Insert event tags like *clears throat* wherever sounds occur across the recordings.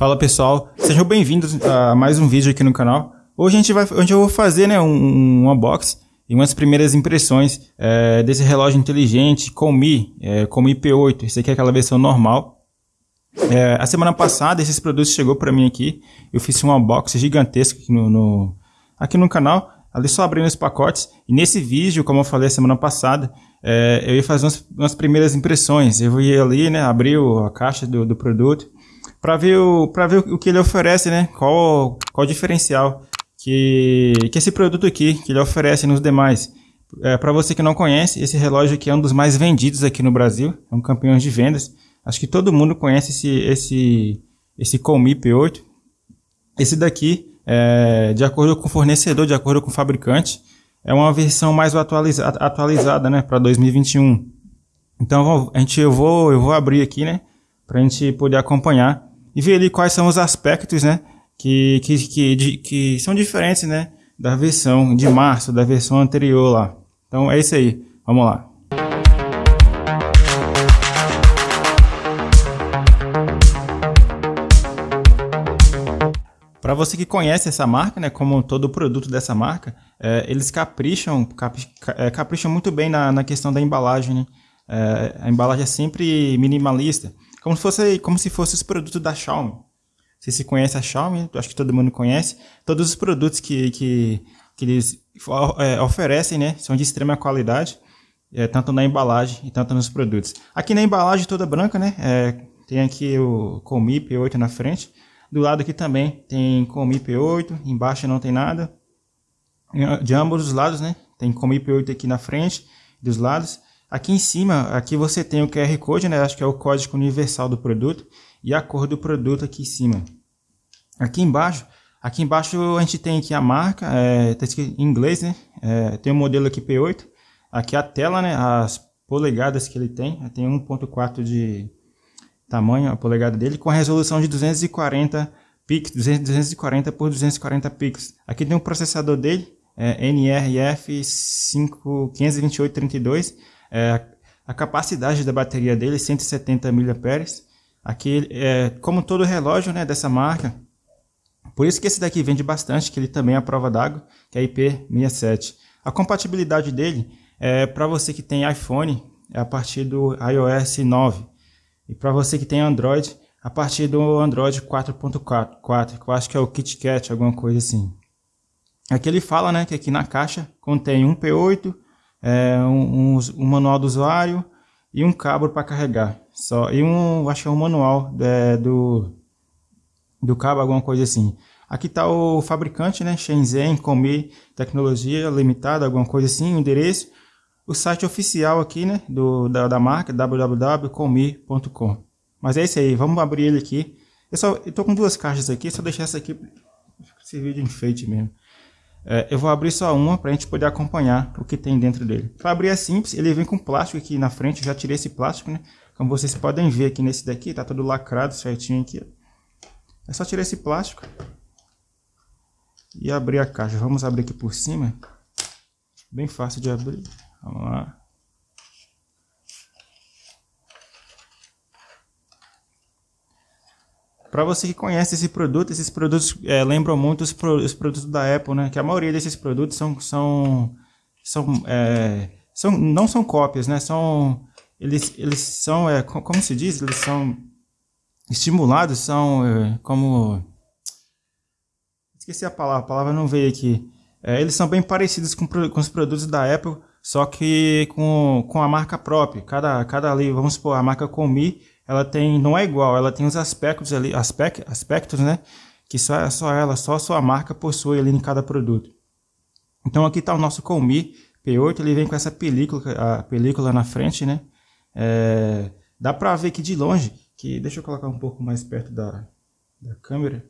Fala pessoal, sejam bem-vindos a mais um vídeo aqui no canal. Hoje a gente vai, hoje eu vou fazer né, um, um unboxing e umas primeiras impressões é, desse relógio inteligente Comi, é, Comi P8. Esse aqui é aquela versão normal. É, a semana passada esses produtos chegou para mim aqui. Eu fiz um unboxing gigantesco aqui no, no, aqui no canal. Ali só abrindo os pacotes. E nesse vídeo, como eu falei semana passada, é, eu ia fazer umas, umas, primeiras impressões. Eu ia ali, né, abrir a caixa do, do produto para ver, o, pra ver o que ele oferece, né? Qual, qual o diferencial que, que esse produto aqui, que ele oferece nos demais. É, para você que não conhece, esse relógio aqui é um dos mais vendidos aqui no Brasil, é um campeão de vendas. Acho que todo mundo conhece esse, esse, esse Comi P8. Esse daqui, é, de acordo com o fornecedor, de acordo com o fabricante, é uma versão mais atualiza atualizada né, para 2021. Então a gente, eu, vou, eu vou abrir aqui né, para a gente poder acompanhar e ver ali quais são os aspectos, né, que, que, que, de, que são diferentes, né, da versão de março, da versão anterior lá. Então é isso aí, vamos lá. Para você que conhece essa marca, né, como todo produto dessa marca, é, eles capricham, cap, é, capricham muito bem na, na questão da embalagem. Né? É, a embalagem é sempre minimalista. Como se fosse, como se fosse os produtos da Xiaomi. Você se conhece a Xiaomi, acho que todo mundo conhece. Todos os produtos que, que, que eles é, oferecem né, são de extrema qualidade, é, tanto na embalagem e tanto nos produtos. Aqui na embalagem toda branca, né, é, tem aqui o Comi P8 na frente. Do lado aqui também tem Comi P8, embaixo não tem nada. De ambos os lados, né, tem Comi P8 aqui na frente, dos lados. Aqui em cima, aqui você tem o QR Code, né? Acho que é o código universal do produto e a cor do produto aqui em cima. Aqui embaixo, aqui embaixo a gente tem aqui a marca, é, tá escrito em inglês, né? É, tem o modelo aqui P8. Aqui a tela, né? As polegadas que ele tem, tem 1.4 de tamanho a polegada dele com a resolução de 240 pixels, 240 por 240 pixels. Aqui tem o processador dele, é NRF 52832 é, a capacidade da bateria dele é 170 mAh. Aqui, é, como todo relógio né, dessa marca, por isso que esse daqui vende bastante, que ele também é a prova d'água, que é IP67. A compatibilidade dele é para você que tem iPhone, é a partir do iOS 9. E para você que tem Android, a partir do Android 4.4, que eu acho que é o KitKat, alguma coisa assim. Aqui ele fala né, que aqui na caixa contém um P8, é, um, um, um, manual do usuário e um cabo para carregar. Só, e um, acho que é um manual é, do, do cabo, alguma coisa assim. Aqui está o fabricante, né? Shenzhen Comi Tecnologia Limitada, alguma coisa assim, o endereço. O site oficial aqui, né? Do, da, da marca, www.comi.com. Mas é isso aí, vamos abrir ele aqui. Eu, só, eu tô com duas caixas aqui, só deixar essa aqui servir de enfeite mesmo. É, eu vou abrir só uma para a gente poder acompanhar o que tem dentro dele. Para abrir é simples, ele vem com plástico aqui na frente, eu já tirei esse plástico, né? Como vocês podem ver aqui nesse daqui, tá todo lacrado certinho aqui. É só tirar esse plástico e abrir a caixa. Vamos abrir aqui por cima. Bem fácil de abrir. Vamos lá. Para você que conhece esse produto, esses produtos é, lembram muito os, pro, os, produtos da Apple, né? Que a maioria desses produtos são, são, são, é, são não são cópias, né? São eles, eles são, é, como se diz, eles são estimulados, são é, como esqueci a palavra, a palavra não veio aqui. É, eles são bem parecidos com, com os produtos da Apple, só que com, com a marca própria. Cada, cada ali, vamos supor, a marca Comi ela tem, não é igual, ela tem os aspectos ali, aspect, aspectos, né? Que só, só ela, só sua marca possui ali em cada produto. Então aqui está o nosso Comi P8, ele vem com essa película, a película na frente, né? É, dá para ver aqui de longe, que deixa eu colocar um pouco mais perto da, da câmera.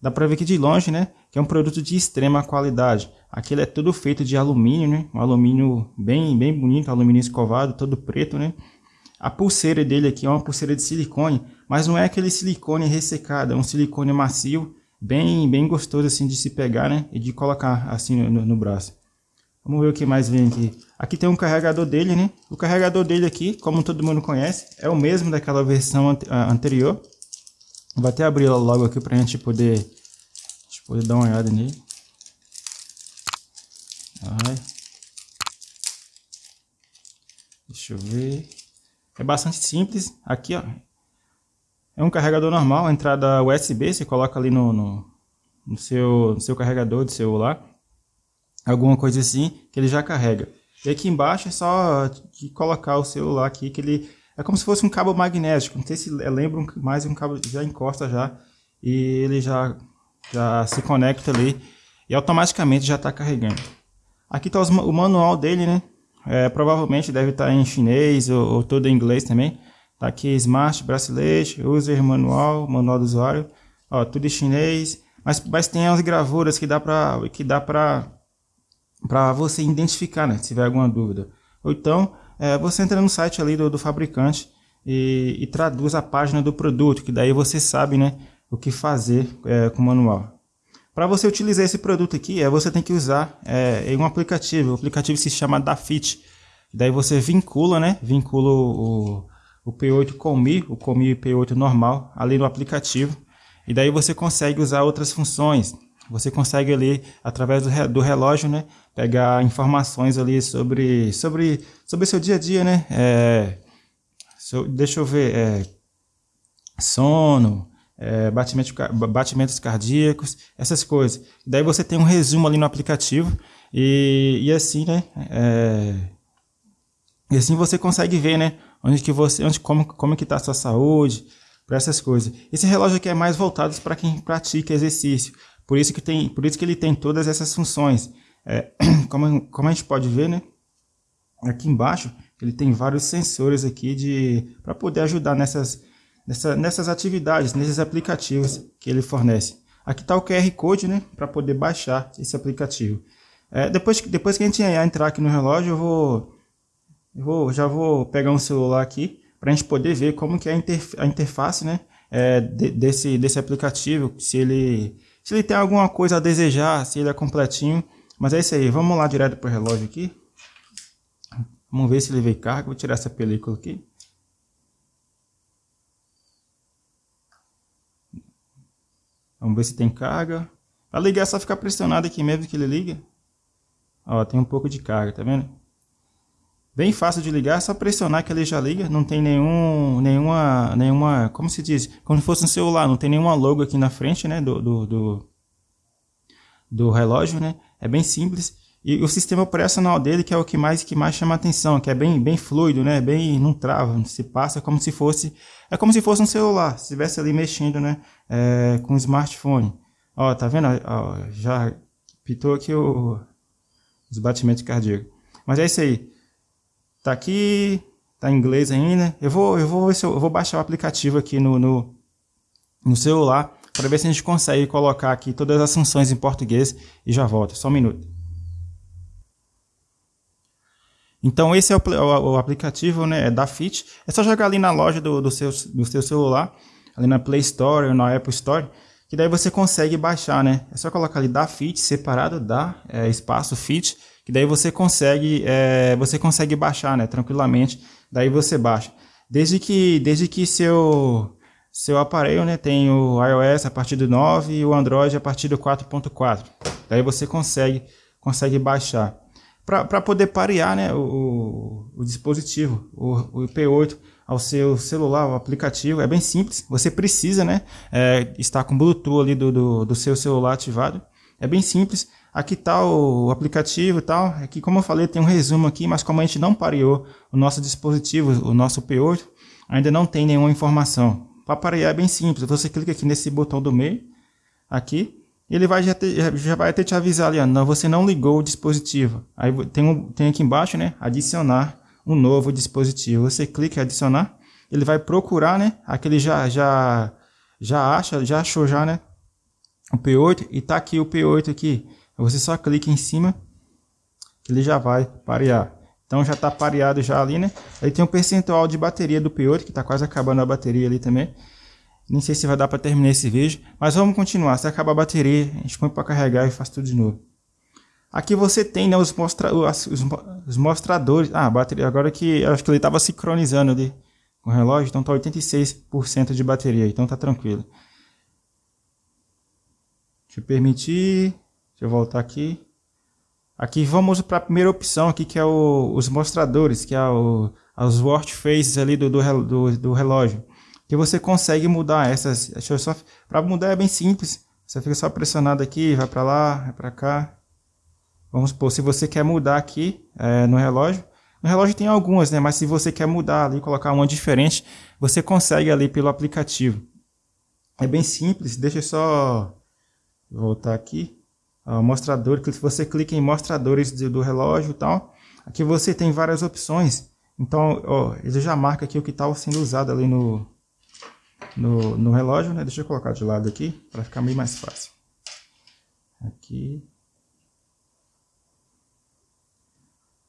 Dá para ver aqui de longe, né? Que é um produto de extrema qualidade. Aquele é todo feito de alumínio, né? Um alumínio bem, bem bonito, alumínio escovado, todo preto, né? A pulseira dele aqui é uma pulseira de silicone, mas não é aquele silicone ressecado, é um silicone macio, bem, bem gostoso assim de se pegar, né? E de colocar assim no, no braço. Vamos ver o que mais vem aqui. Aqui tem um carregador dele, né? O carregador dele aqui, como todo mundo conhece, é o mesmo daquela versão anterior. Vou até abrir logo aqui pra gente poder, gente poder dar uma olhada nele. Vai. Deixa eu ver. É bastante simples. Aqui, ó. É um carregador normal, entrada USB, você coloca ali no, no, no seu, no seu carregador de celular. Alguma coisa assim, que ele já carrega. E aqui embaixo é só colocar o celular aqui, que ele é como se fosse um cabo magnético. Não sei se lembra mais um cabo, já encosta já e ele já, já se conecta ali e automaticamente já está carregando. Aqui está o manual dele, né? É, provavelmente deve estar tá em chinês ou, ou todo em inglês também. Tá aqui Smart Bracelet, User Manual, Manual do Usuário. Ó, tudo em chinês. Mas, mas tem as gravuras que dá para que dá para para você identificar, né? Se tiver alguma dúvida. Ou então é, você entra no site ali do, do fabricante e, e, traduz a página do produto, que daí você sabe, né? O que fazer é, com o manual. Para você utilizar esse produto aqui, é, você tem que usar é, um aplicativo. O aplicativo se chama Dafit. Daí você vincula, né? Vincula o, o P8 com o Mi, o Comi P8 normal, ali no aplicativo. E daí você consegue usar outras funções. Você consegue ali, através do, do relógio, né? Pegar informações ali sobre, sobre, sobre seu dia a dia, né? É, so, deixa eu ver. É, sono, é, batimento, batimentos cardíacos, essas coisas. Daí você tem um resumo ali no aplicativo e, e assim, né? É, e assim você consegue ver, né? Onde que você, onde, como, como que está a sua saúde, para essas coisas. Esse relógio aqui é mais voltado para quem pratica exercício. Por isso que tem, por isso que ele tem todas essas funções. É, *clears throat* como, como a gente pode ver, né? Aqui embaixo ele tem vários sensores aqui de para poder ajudar nessas nessa, nessas atividades, nesses aplicativos que ele fornece. Aqui está o QR Code, né, para poder baixar esse aplicativo. É, depois, depois que a gente entrar aqui no relógio, eu vou, eu vou já vou pegar um celular aqui para a gente poder ver como que é a, interf a interface, né, é, de, desse, desse aplicativo, se ele, se ele tem alguma coisa a desejar, se ele é completinho. Mas é isso aí, vamos lá direto para o relógio aqui. Vamos ver se ele veio carga. Vou tirar essa película aqui. Vamos ver se tem carga. Para ligar é só ficar pressionado aqui mesmo que ele liga. Ó, tem um pouco de carga, tá vendo? Bem fácil de ligar, é só pressionar que ele já liga. Não tem nenhum, nenhuma, nenhuma, como se diz? Como se fosse um celular, não tem nenhuma logo aqui na frente, né, do, do, do, do relógio, né? É bem simples. E o sistema operacional dele que é o que mais que mais chama atenção, que é bem bem fluido, né? Bem não trava, se passa como se fosse é como se fosse um celular, se estivesse ali mexendo, né? É, com um smartphone. Ó, tá vendo? Ó, já pitou aqui o, os batimentos cardíacos. Mas é isso aí. Tá aqui, tá em inglês ainda. Eu vou eu vou eu, eu vou baixar o aplicativo aqui no, no, no celular para ver se a gente consegue colocar aqui todas as funções em português e já volto. Só um minuto. Então esse é o, o, o, aplicativo né, da Fit. É só jogar ali na loja do, do, seu, do seu celular, ali na Play Store ou na Apple Store, que daí você consegue baixar, né? É só colocar ali da Fit separado da é, espaço Fit, que daí você consegue é, você consegue baixar, né? Tranquilamente. Daí você baixa. Desde que desde que seu seu aparelho, né, tem o iOS a partir do 9 e o Android a partir do 4.4. Daí você consegue consegue baixar para poder parear né, o, o dispositivo, o, o IP8 ao seu celular, o aplicativo. É bem simples, você precisa né, é, estar com o Bluetooth ali do, do, do, seu celular ativado. É bem simples. Aqui está o aplicativo e tal. Aqui, como eu falei, tem um resumo aqui, mas como a gente não pareou o nosso dispositivo, o nosso P8, ainda não tem nenhuma informação. Para parear é bem simples, você clica aqui nesse botão do meio, aqui, ele vai já, ter, já vai até te avisar ali, ó, não, você não ligou o dispositivo. Aí tem, um, tem aqui embaixo, né, adicionar um novo dispositivo. Você clica em adicionar, ele vai procurar, né, aquele já, já, já acha, já achou já, né, o P8 e tá aqui o P8 aqui. Você só clica em cima, ele já vai parear. Então já está pareado já ali, né? Aí tem um percentual de bateria do P8, que está quase acabando a bateria ali também. Nem sei se vai dar para terminar esse vídeo, mas vamos continuar. Se acabar a bateria, a gente põe para carregar e faz tudo de novo. Aqui você tem né, os, mostra os, os mostradores. Ah, a bateria agora que acho que ele estava sincronizando ali com o relógio, então tá 86% de bateria, então tá tranquilo. Deixa eu permitir. Deixa eu voltar aqui. Aqui vamos para a primeira opção aqui, que é o, os mostradores, que é o, os watch faces ali do, do, do, relógio. Que você consegue mudar essas. Para mudar é bem simples. Você fica só pressionado aqui, vai para lá, vai para cá. Vamos supor, se você quer mudar aqui é, no relógio, no relógio tem algumas, né? Mas se você quer mudar ali, colocar uma diferente, você consegue ali pelo aplicativo. É bem simples, deixa eu só voltar aqui. Ó, mostrador, se você clica em mostradores do relógio e tal, aqui você tem várias opções. Então, ó, ele já marca aqui o que está sendo usado ali no, no, no relógio, né? Deixa eu colocar de lado aqui, para ficar meio mais fácil. Aqui.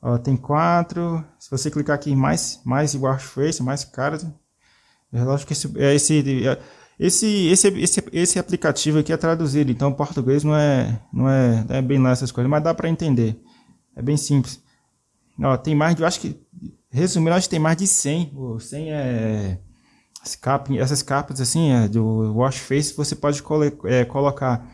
Ó, tem quatro. Se você clicar aqui em mais, mais watch face, mais caras, é lógico que esse, é esse, é, esse, esse, esse, esse aplicativo aqui é traduzido, então português não é, não é, não é bem lá essas coisas, mas dá para entender. É bem simples. Ó, tem mais de, eu acho que, resumindo, acho que tem mais de 100. O 100 é, essas capas assim, é, do wash face, você pode é, colocar.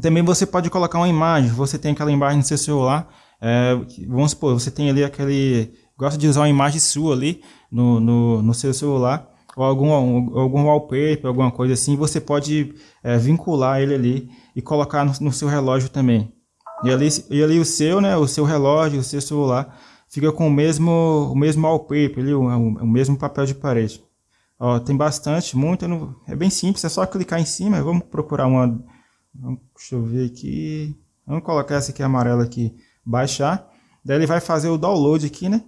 Também você pode colocar uma imagem, você tem aquela imagem no seu celular, é, vamos supor, você tem ali aquele. Gosta de usar uma imagem sua ali no, no, no seu celular, ou algum, algum wallpaper, alguma coisa assim, você pode é, vincular ele ali e colocar no, no, seu relógio também. E ali, e ali o seu, né, o seu relógio, o seu celular, fica com o mesmo, o mesmo wallpaper, ali, o, o mesmo papel de parede. Ó, tem bastante, muito, é bem simples, é só clicar em cima, vamos procurar uma, deixa eu ver aqui, vamos colocar essa aqui amarela aqui, baixar. Daí ele vai fazer o download aqui, né?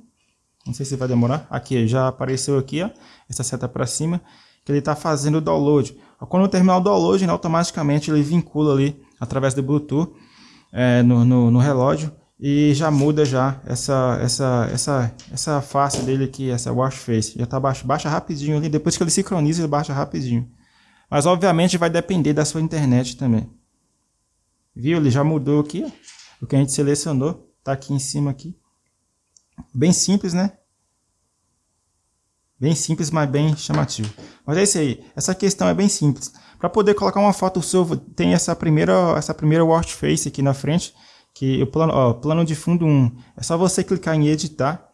Não sei se vai demorar. Aqui, já apareceu aqui, ó. Essa seta para cima. Que ele está fazendo o download. Quando eu terminar o download, né, automaticamente ele vincula ali, através do Bluetooth, é, no, no, no, relógio. E já muda já essa, essa, essa, essa face dele aqui, essa watch face. Já tá baixo, baixa rapidinho ali. Depois que ele sincroniza, ele baixa rapidinho. Mas obviamente vai depender da sua internet também. Viu? Ele já mudou aqui. O que a gente selecionou está aqui em cima aqui. Bem simples, né? Bem simples, mas bem chamativo. Mas é isso aí. Essa questão é bem simples. Para poder colocar uma foto sua, tem essa primeira, essa primeira watch face aqui na frente, que o plano, ó, plano de fundo 1. É só você clicar em editar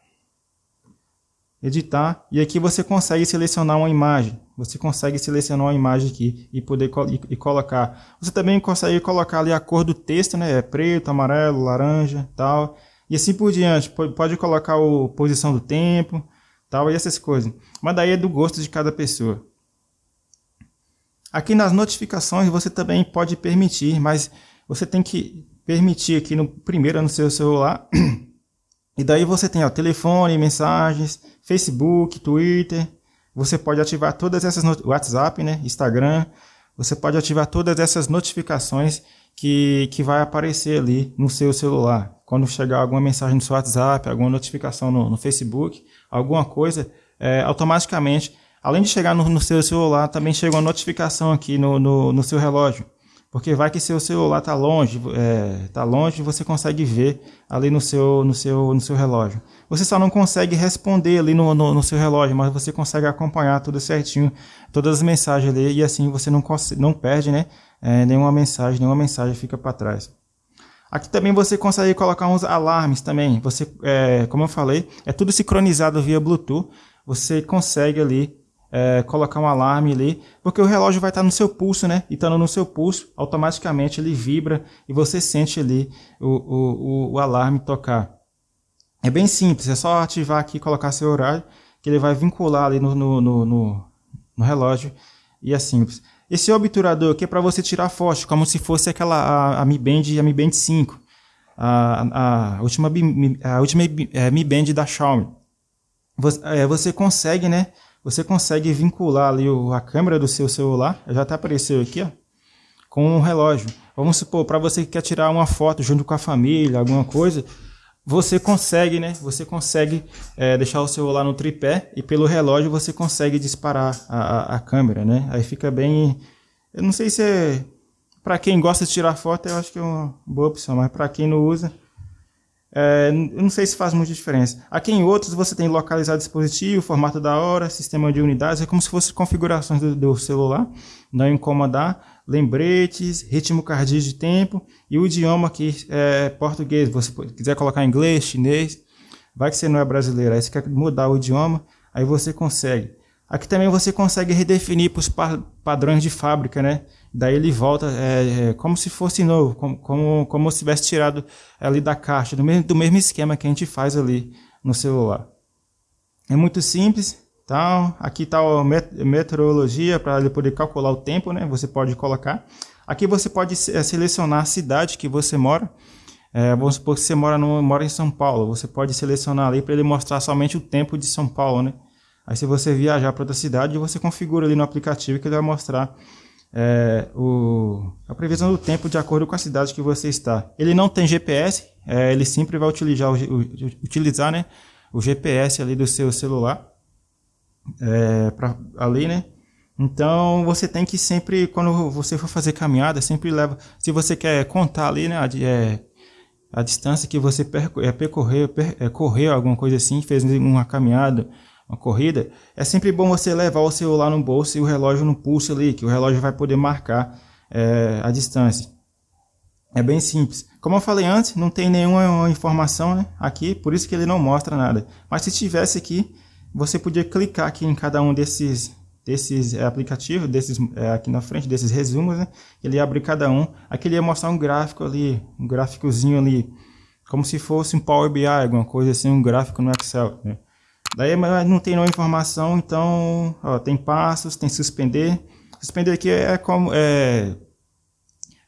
editar e aqui você consegue selecionar uma imagem. Você consegue selecionar uma imagem aqui e poder e, e, colocar. Você também consegue colocar ali a cor do texto, né? É preto, amarelo, laranja, tal. E assim por diante. Pode, colocar a posição do tempo, tal e essas coisas. Mas daí é do gosto de cada pessoa. Aqui nas notificações você também pode permitir, mas você tem que permitir aqui no primeiro no seu celular *clears throat* E daí você tem ó, telefone, mensagens, Facebook, Twitter. Você pode ativar todas essas WhatsApp, né, Instagram. Você pode ativar todas essas notificações que, que vai aparecer ali no seu celular. Quando chegar alguma mensagem no seu WhatsApp, alguma notificação no, no Facebook, alguma coisa, é, automaticamente, além de chegar no, no, seu celular, também chega uma notificação aqui no, no, no seu relógio. Porque vai que seu celular está longe, é, tá longe, você consegue ver ali no seu, no seu, no seu relógio. Você só não consegue responder ali no, no, no seu relógio, mas você consegue acompanhar tudo certinho, todas as mensagens ali, e assim você não, não perde né, é, nenhuma mensagem, nenhuma mensagem fica para trás. Aqui também você consegue colocar uns alarmes também. Você, é, como eu falei, é tudo sincronizado via Bluetooth. Você consegue ali é, colocar um alarme ali, porque o relógio vai estar no seu pulso, né? E estando no seu pulso, automaticamente ele vibra e você sente ali o, o, o, o alarme tocar. É bem simples, é só ativar aqui e colocar seu horário, que ele vai vincular ali no, no, no, no, no relógio e é simples. Esse obturador aqui é para você tirar foto, como se fosse aquela a, a Mi Band, a Mi Band 5, a, a última, a última é, Mi Band da Xiaomi. Você, é, você consegue, né, você consegue vincular ali a câmera do seu celular, já até apareceu aqui, ó, com um relógio. Vamos supor, para você que quer tirar uma foto junto com a família, alguma coisa, você consegue, né? Você consegue é, deixar o celular no tripé e pelo relógio você consegue disparar a, a, a câmera, né? Aí fica bem... Eu não sei se é... Para quem gosta de tirar foto, eu acho que é uma boa opção, mas para quem não usa, é, não sei se faz muita diferença. Aqui em outros você tem localizar dispositivo, formato da hora, sistema de unidades, é como se fossem configurações do, do, celular, não incomodar. lembretes, ritmo cardíaco de tempo e o idioma aqui é português. Você quiser colocar inglês, chinês, vai que você não é brasileiro, aí você quer mudar o idioma, aí você consegue. Aqui também você consegue redefinir para os padrões de fábrica, né? Daí ele volta é, é, como se fosse novo, como, como, como se tivesse tirado ali da caixa, do mesmo, do mesmo esquema que a gente faz ali no celular. É muito simples, então, aqui está a meteorologia para ele poder calcular o tempo, né? Você pode colocar. Aqui você pode é, selecionar a cidade que você mora. É, vamos supor que você mora, no, mora em São Paulo. Você pode selecionar ali para ele mostrar somente o tempo de São Paulo, né? Aí se você viajar para outra cidade, você configura ali no aplicativo que ele vai mostrar é, o, a previsão do tempo de acordo com a cidade que você está. Ele não tem GPS, é, ele sempre vai utilizar, o, utilizar né, o GPS ali do seu celular é, ali, né? Então você tem que sempre, quando você for fazer caminhada, sempre leva. Se você quer contar ali, né? A, é, a distância que você é, percorreu, per, é, correu, alguma coisa assim, fez uma caminhada, uma corrida, é sempre bom você levar o celular no bolso e o relógio no pulso ali, que o relógio vai poder marcar é, a distância. É bem simples. Como eu falei antes, não tem nenhuma informação né, aqui, por isso que ele não mostra nada. Mas se tivesse aqui, você podia clicar aqui em cada um desses desses é, aplicativos, desses é, aqui na frente, desses resumos, né? Ele ia abrir cada um. Aqui ele ia mostrar um gráfico ali, um gráficozinho ali, como se fosse um Power BI, alguma coisa assim, um gráfico no Excel. Né? Daí não tem nenhuma informação, então ó, tem passos, tem suspender. Suspender aqui é como é,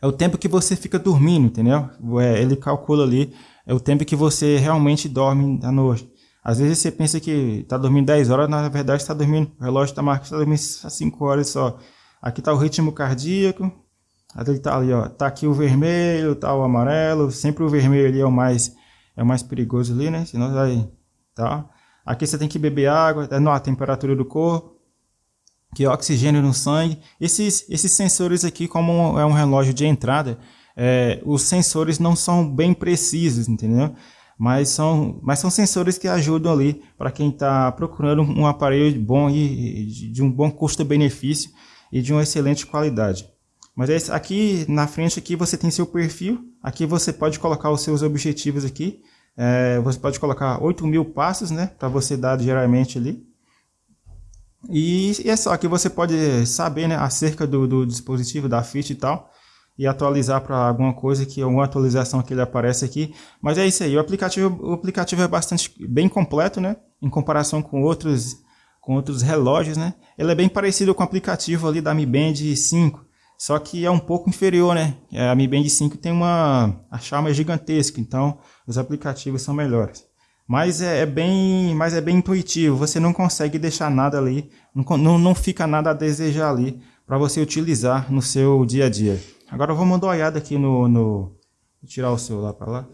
é o tempo que você fica dormindo, entendeu? É, ele calcula ali é o tempo que você realmente dorme à noite. Às vezes você pensa que está dormindo 10 horas, na verdade está dormindo, o relógio está marcando, está dormindo 5 horas só. Aqui está o ritmo cardíaco, ele tá ali, ó, tá aqui o vermelho, tá o amarelo, sempre o vermelho ali é o mais é o mais perigoso ali, né? Senão vai, tá? Aqui você tem que beber água, é a temperatura do corpo, que é oxigênio no sangue. Esses esses sensores aqui, como é um relógio de entrada, é, os sensores não são bem precisos, entendeu? mas são, mas são sensores que ajudam ali para quem está procurando um aparelho bom e de um bom custo-benefício e de uma excelente qualidade. Mas aqui na frente aqui você tem seu perfil, aqui você pode colocar os seus objetivos aqui, é, você pode colocar 8 mil passos, né, para você dar diariamente ali. E, e, é só que você pode saber, né, acerca do, do dispositivo, da Fit e tal e atualizar para alguma coisa que alguma atualização que ele aparece aqui. Mas é isso aí, o aplicativo, o aplicativo é bastante bem completo, né? Em comparação com outros com outros relógios, né? Ele é bem parecido com o aplicativo ali da Mi Band 5, só que é um pouco inferior, né? É, a Mi Band 5 tem uma a chama é gigantesca, então os aplicativos são melhores. Mas é, é, bem, mas é bem intuitivo. Você não consegue deixar nada ali, não, não, não fica nada a desejar ali para você utilizar no seu dia a dia. Agora vou mandar uma olhada aqui no, no... Tirar o celular para lá.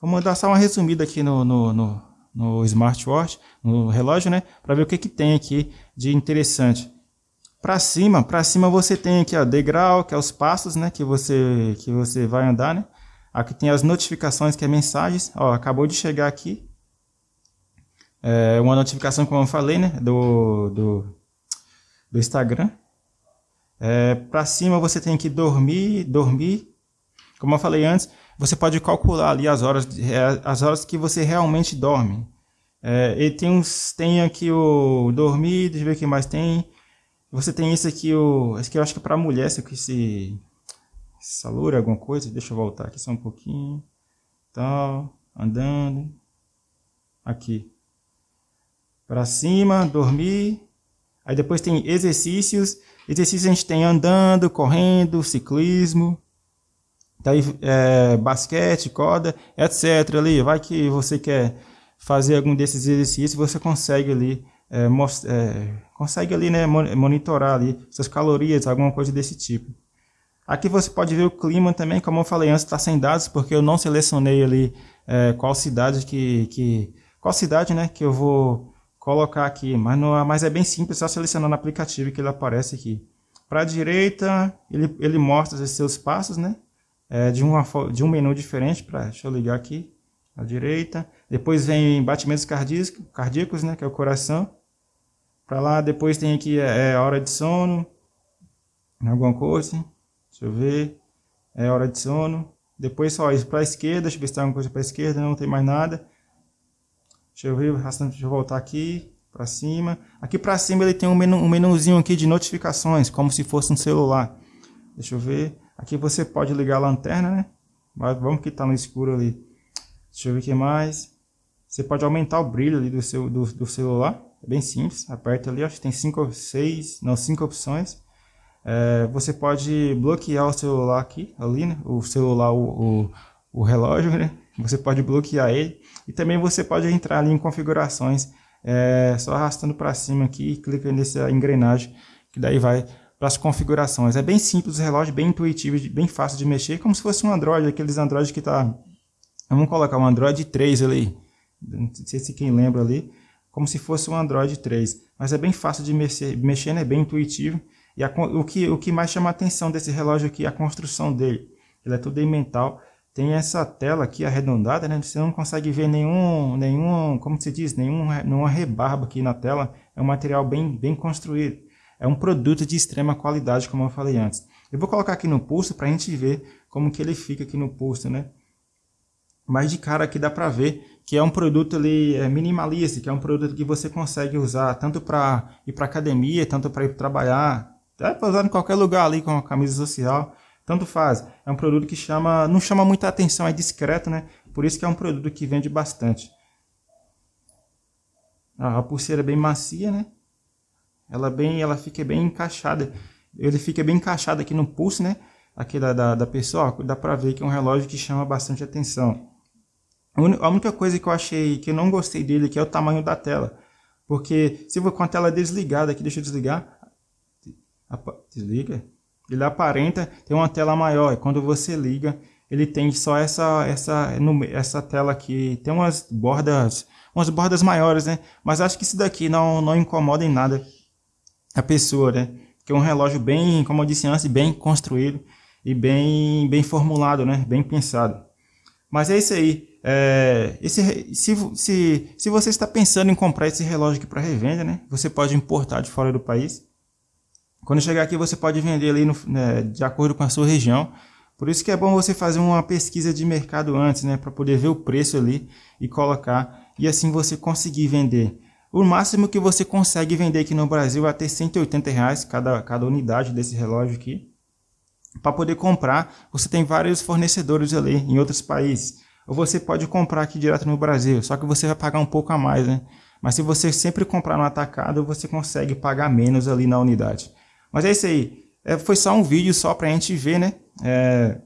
Vou mandar só uma resumida aqui no, no, no, no smartwatch, no relógio, né? Para ver o que, que tem aqui de interessante. Para cima, para cima você tem aqui o degrau, que é os passos, né? Que você, que você vai andar, né? Aqui tem as notificações, que é mensagens. Ó, acabou de chegar aqui. É uma notificação, como eu falei, né? Do, do, do Instagram. É, para cima você tem que dormir, dormir. Como eu falei antes, você pode calcular ali as horas, é, as horas que você realmente dorme. É, e tem uns, tem aqui o dormir, deixa eu ver o que mais tem. Você tem esse aqui, o, esse aqui eu acho que é para mulher, esse esse salura, alguma coisa. Deixa eu voltar aqui só um pouquinho. Tal, andando. Aqui. Para cima, dormir. Aí depois tem exercícios. Exercício a gente tem andando, correndo, ciclismo, daí é, basquete, corda, etc. Ali, vai que você quer fazer algum desses exercícios, você consegue ali é, é, consegue ali né, monitorar ali suas calorias, alguma coisa desse tipo. Aqui você pode ver o clima também, como eu falei antes, está sem dados porque eu não selecionei ali é, qual cidade que, que qual cidade né, que eu vou colocar aqui, mas, não, mas é bem simples, só selecionar no aplicativo que ele aparece aqui. Para a direita, ele, ele mostra os seus passos, né? É, de, uma, de um menu diferente, pra, deixa eu ligar aqui, à direita. Depois vem batimentos cardíacos, cardíacos né? Que é o coração. Para lá, depois tem aqui é, é, hora de sono. Alguma coisa. Deixa eu ver. É hora de sono. Depois só isso para a esquerda. Deixa eu ver se tem alguma coisa para a esquerda. Não tem mais nada. Deixa eu ver. Deixa eu voltar aqui para cima. Aqui para cima ele tem um, menu, um menuzinho aqui de notificações, como se fosse um celular. Deixa eu ver. Aqui você pode ligar a lanterna, né? Mas vamos que tá no escuro ali. Deixa eu ver o que mais. Você pode aumentar o brilho ali do seu do, do celular. É bem simples. Aperta ali, acho que tem cinco, seis, não cinco opções. É, você pode bloquear o celular aqui, ali, né? O celular, o, o, o relógio, né? Você pode bloquear ele. E também você pode entrar ali em configurações é, só arrastando para cima aqui e clica nessa engrenagem, que daí vai para as configurações. É bem simples o relógio, bem intuitivo, bem fácil de mexer, como se fosse um Android, aqueles Android que tá... Vamos colocar um Android 3 ali, não sei se quem lembra ali, como se fosse um Android 3. Mas é bem fácil de mexer, mexer é bem intuitivo. E a, o, que, o que mais chama a atenção desse relógio aqui é a construção dele. Ele é tudo em metal, tem essa tela aqui arredondada, né? Você não consegue ver nenhum, nenhum, como se diz, nenhum, nenhuma rebarba aqui na tela. É um material bem, bem construído. É um produto de extrema qualidade, como eu falei antes. Eu vou colocar aqui no pulso para a gente ver como que ele fica aqui no pulso, né? Mas de cara aqui dá para ver que é um produto ali é, minimalista, que é um produto que você consegue usar tanto para ir para academia, tanto para ir trabalhar, até para usar em qualquer lugar ali com a camisa social. Tanto faz. É um produto que chama, não chama muita atenção, é discreto, né? Por isso que é um produto que vende bastante. A pulseira é bem macia, né? Ela bem, ela fica bem encaixada. Ele fica bem encaixado aqui no pulso, né? Aqui da, da, da pessoa, dá pra ver que é um relógio que chama bastante atenção. A única coisa que eu achei que eu não gostei dele aqui é o tamanho da tela. Porque se for com a tela desligada aqui, deixa eu desligar. Desliga ele aparenta ter uma tela maior. E quando você liga, ele tem só essa essa essa tela aqui. Tem umas bordas, umas bordas maiores, né? Mas acho que isso daqui não não incomoda em nada a pessoa, né? Que é um relógio bem, como eu disse antes, bem construído e bem bem formulado, né? Bem pensado. Mas é isso aí. É, esse, se, se, se você está pensando em comprar esse relógio aqui para revenda, né? Você pode importar de fora do país. Quando chegar aqui você pode vender ali no, né, de acordo com a sua região. Por isso que é bom você fazer uma pesquisa de mercado antes, né, para poder ver o preço ali e colocar e assim você conseguir vender. O máximo que você consegue vender aqui no Brasil é até 180 reais cada, cada unidade desse relógio aqui. Para poder comprar, você tem vários fornecedores ali em outros países. Ou você pode comprar aqui direto no Brasil, só que você vai pagar um pouco a mais, né? Mas se você sempre comprar no atacado, você consegue pagar menos ali na unidade. Mas é isso aí. É, foi só um vídeo só para a gente ver, né? É,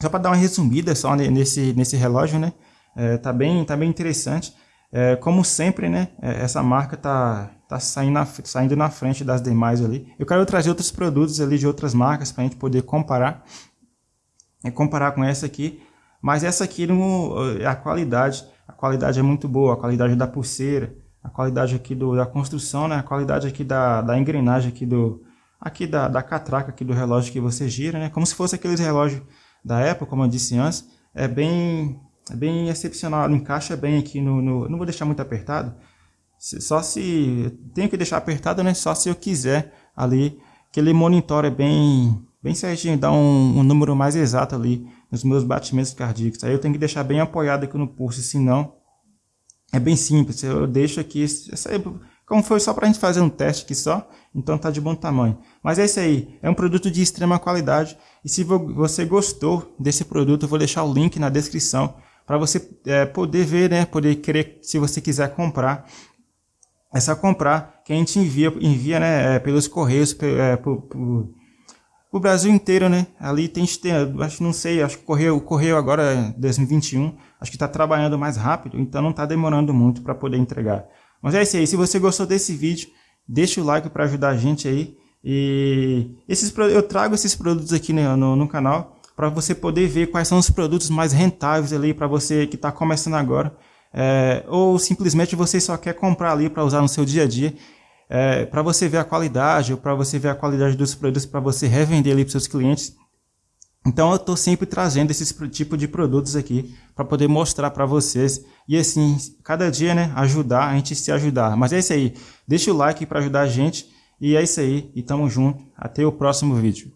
só para dar uma resumida só nesse, nesse relógio, né? É, tá, bem, tá bem interessante. É, como sempre, né? É, essa marca tá, tá saindo, na, saindo na frente das demais ali. Eu quero trazer outros produtos ali de outras marcas para a gente poder comparar. É, comparar com essa aqui. Mas essa aqui, no, a qualidade, a qualidade é muito boa. A qualidade da pulseira, a qualidade aqui do, da construção, né? A qualidade aqui da, da engrenagem aqui do, aqui da, da catraca aqui do relógio que você gira, né? Como se fosse aqueles relógios da época, como eu disse antes. É bem, é bem excepcional, encaixa bem aqui no, no... Não vou deixar muito apertado. Só se... Tenho que deixar apertado, né? Só se eu quiser ali. Que ele monitore bem, bem certinho, dá um, um número mais exato ali nos meus batimentos cardíacos. Aí eu tenho que deixar bem apoiado aqui no pulso, senão é bem simples. Eu deixo aqui, como foi só para a gente fazer um teste aqui só, então tá de bom tamanho. Mas é isso aí, é um produto de extrema qualidade. E se você gostou desse produto, eu vou deixar o link na descrição para você é, poder ver, né, poder querer, se você quiser comprar. É só comprar, que a gente envia, envia né, é, pelos correios, é, pro, pro, pro Brasil inteiro, né? Ali tem, acho não sei, acho que o correio, o correio agora é 2021, acho que está trabalhando mais rápido, então não está demorando muito para poder entregar. Mas é isso aí. Se você gostou desse vídeo, deixa o like para ajudar a gente aí. E esses, eu trago esses produtos aqui no, no, no canal para você poder ver quais são os produtos mais rentáveis ali para você que está começando agora. É, ou simplesmente você só quer comprar ali para usar no seu dia a dia. É, para você ver a qualidade, ou para você ver a qualidade dos produtos para você revender ali para seus clientes. Então eu estou sempre trazendo esse tipo de produtos aqui para poder mostrar para vocês e assim, cada dia, né, ajudar, a gente se ajudar. Mas é isso aí, deixa o like para ajudar a gente E é isso aí, e tamo junto. Até o próximo vídeo.